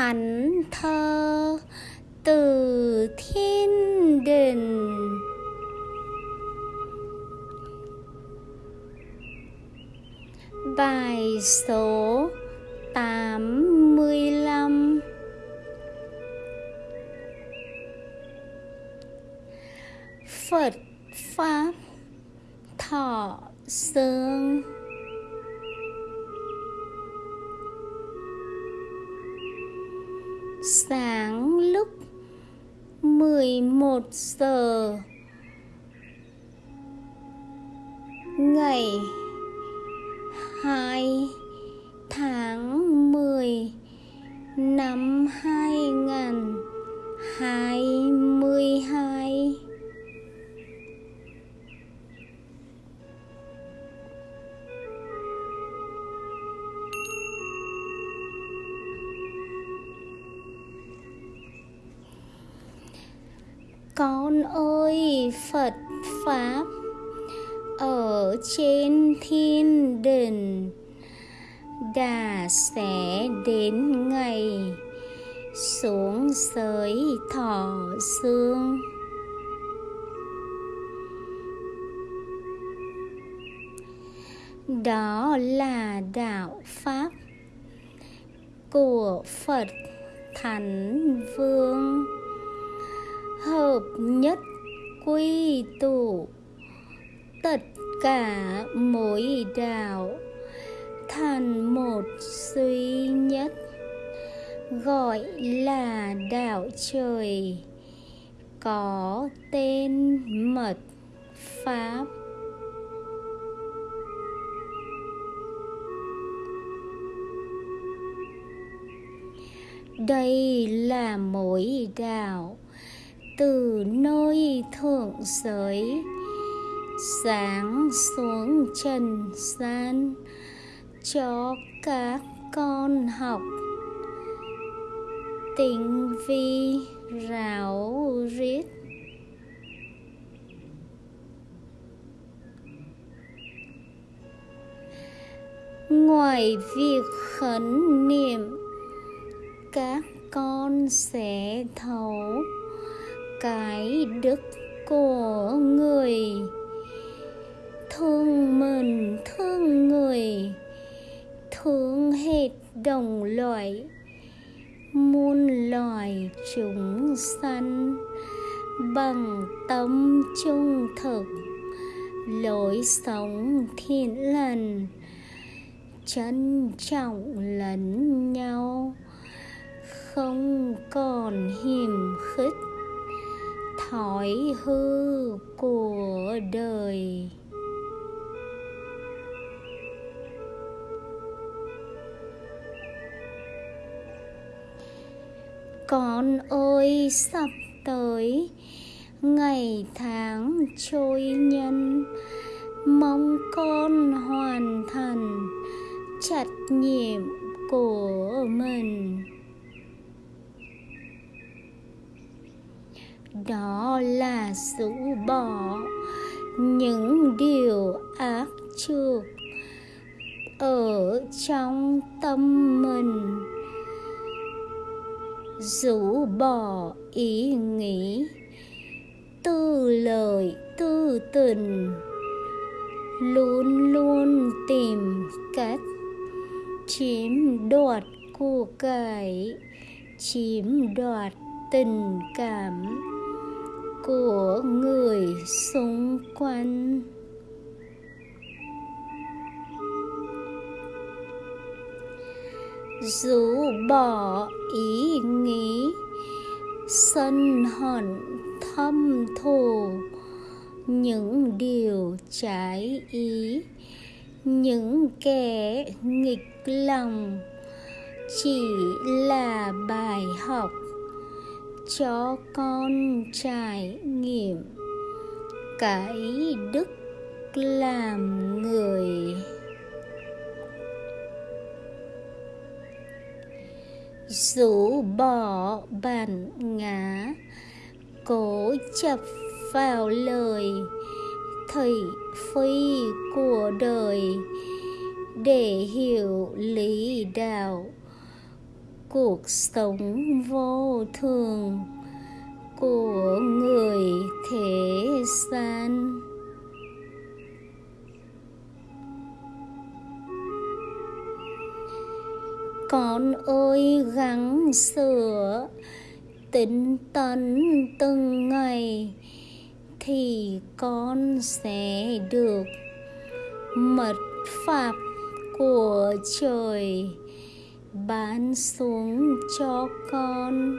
thánh thơ từ thiên đình. Bài số tám mươi lăm. Phật Pháp Thọ Dương 1 giờ. Ngày 2 tháng 10 năm 2022 Con ơi, Phật Pháp, ở trên thiên đình đã sẽ đến ngày xuống giới thọ xương. Đó là đạo pháp của phật thánh vương hợp nhất quy tụ tất cả mỗi đạo. Thành một duy nhất, gọi là đạo trời, có tên mật pháp. Đây là mỗi đạo từ nơi thượng giới, sáng xuống trần gian cho các con học. Tình vi ráo riết. Ngoài việc khấn niệm, các con sẽ thấu cái đức của người. Thương mình thương người, thương hết đồng loại. Muôn loài chúng sanh bằng tâm trung thực. Lối sống thiện lành, trân trọng lẫn nhau. Không còn hiềm khích thói hư của đời. Con ơi, sắp tới ngày tháng trôi nhân mong con hoàn thành trách nhiệm của mình. Đó là rũ bỏ những điều ác trược ở trong tâm mình. Rũ bỏ ý nghĩ, tư lời tư tình. Luôn luôn tìm cách chiếm đoạt của cải chiếm đoạt tình cảm của người xung quanh. Rũ bỏ ý nghĩ, sân hận thâm thù. Những điều trái ý, những kẻ nghịch lòng chỉ là bài học cho con trải nghiệm cái đức làm người. Rũ bỏ bản ngã, cố chập vào lời thầy phi của đời để hiểu lý đạo cuộc sống vô thường của người thế gian. Con ơi, gắng sửa tính tấn từng ngày thì con sẽ được mật pháp của trời ban xuống cho con.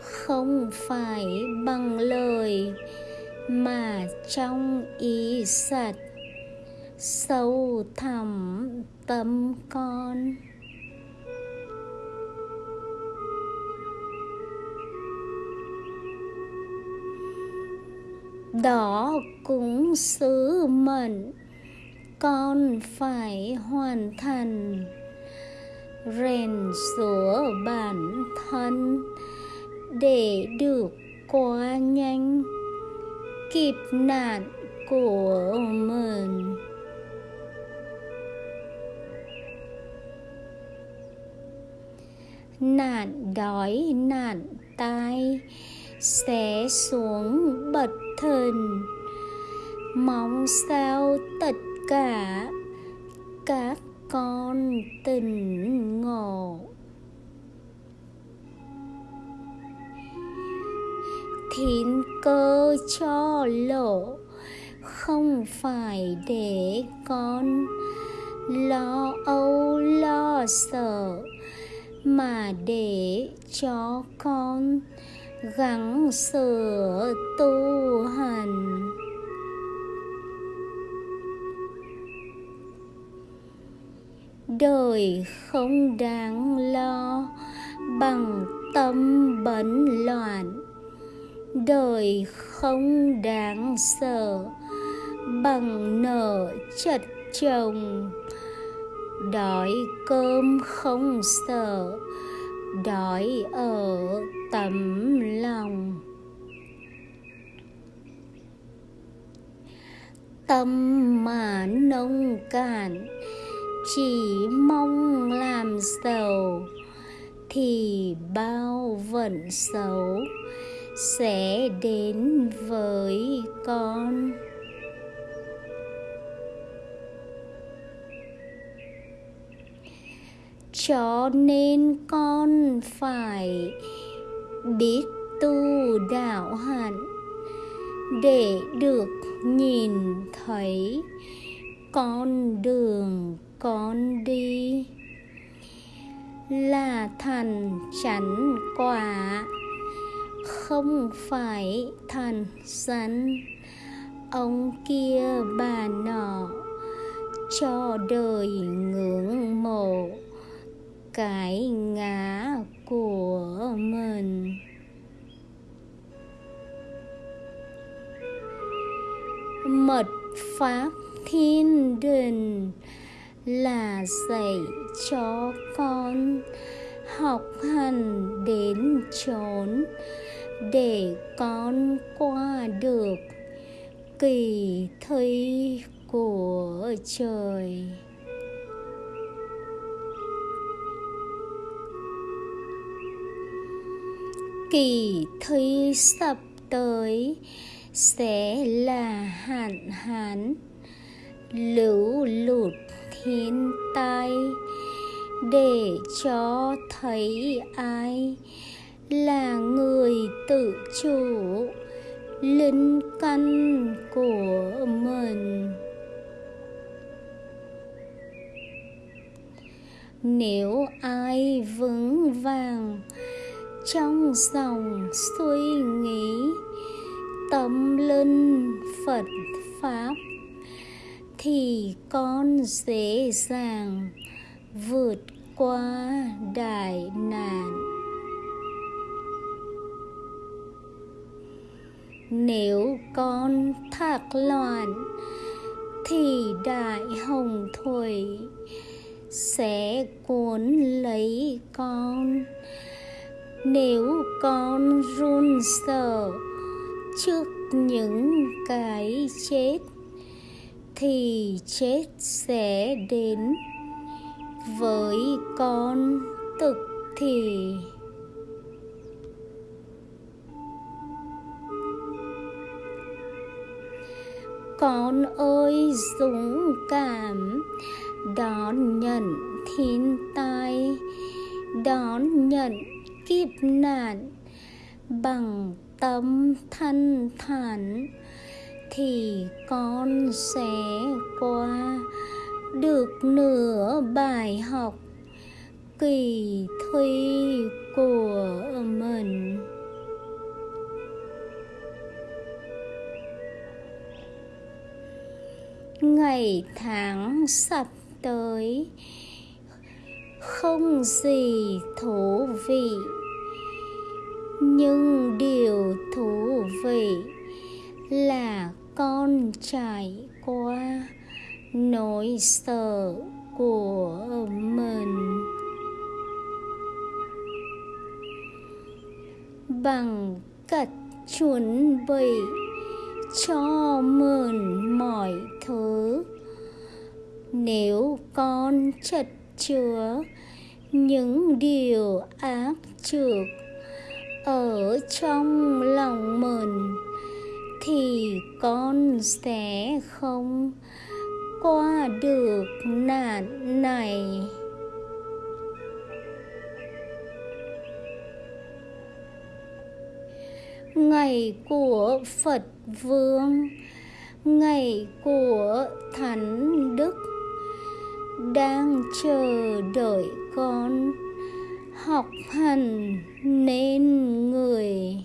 Không phải bằng lời mà trong ý sạch. Sâu thẳm tâm con. Đó cũng sứ mệnh. Con phải hoàn thành rèn sửa bản thân để được qua nhanh. Kịp nạn của mình. Nạn đói, nạn tai sẽ xuống bật thần mong sao tất cả các con tỉnh ngộ. Thiên cơ cho lộ, không phải để con lo âu lo sợ, mà để cho con gắng sửa tu hành. Đời không đáng lo bằng tâm bấn loạn. Đời không đáng sợ bằng nợ chật chồng. Đói cơm không sợ, đói ở tấm lòng. Tâm mà nông cạn chỉ mong làm giàu thì bao vận xấu sẽ đến với con. Cho nên con phải biết tu đạo hạnh để được nhìn thấy con đường con đi. Là thành chánh quả, không phải thần sẵn ông kia bà nọ cho đời ngưỡng mộ cái ngã của mình. Mật pháp thiên đình là dạy cho con học hành đến chốn để con qua được kỳ thi của trời. Kỳ thi sắp tới sẽ là hạn hán lũ lụt thiên tai để cho thấy ai là người tự chủ, linh căn của mình. Nếu ai vững vàng trong dòng suy nghĩ, tâm linh phật pháp thì con dễ dàng vượt qua đại nạn. Nếu con thạc loạn, thì đại hồng thủy sẽ cuốn lấy con. Nếu con run sợ trước những cái chết thì chết sẽ đến với con thực thì. Con ơi, dũng cảm đón nhận thiên tai, đón nhận kiếp nạn bằng tâm thanh thản thì con sẽ qua được nửa bài học kỳ thi của mình. Ngày tháng sắp tới, không gì thú vị, nhưng điều thú vị là con trải qua nỗi sợ của mình. Bằng cách chuẩn bị cho mình mọi thứ, nếu con chất chứa những điều ác trược ở trong lòng mình thì con sẽ không qua được nạn này. Ngày của phật vương, ngày của thánh đức, đang chờ đợi con học hành nên người.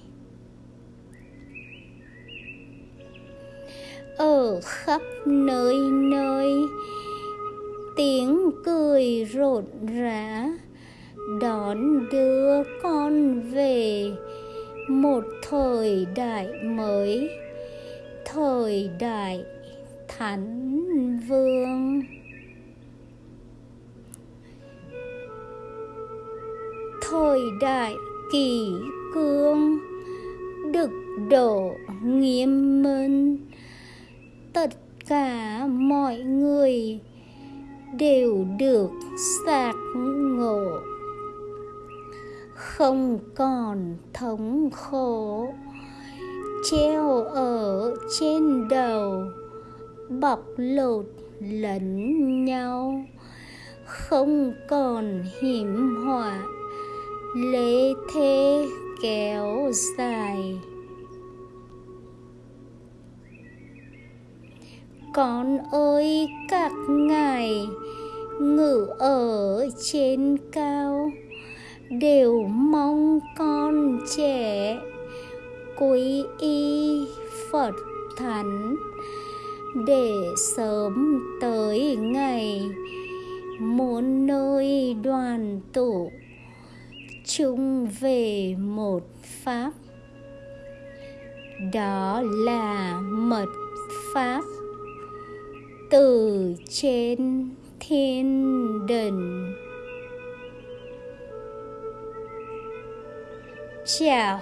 Ở khắp nơi nơi. Tiếng cười rộn rã, đón đưa con về. Một thời đại mới, thời đại thánh vương. Thời đại kỳ cương đực độ nghiêm minh tất cả mọi người đều được giác ngộ. Không còn thống khổ, treo ở trên đầu, bọc lột lẫn nhau. Không còn hiểm họa lễ thế kéo dài. Con ơi, các ngài ngự ở trên cao, đều mong con trẻ quy y phật thánh để sớm tới ngày muốn nơi đoàn tụ chung về một pháp. Đó là mật pháp từ trên thiên đình chào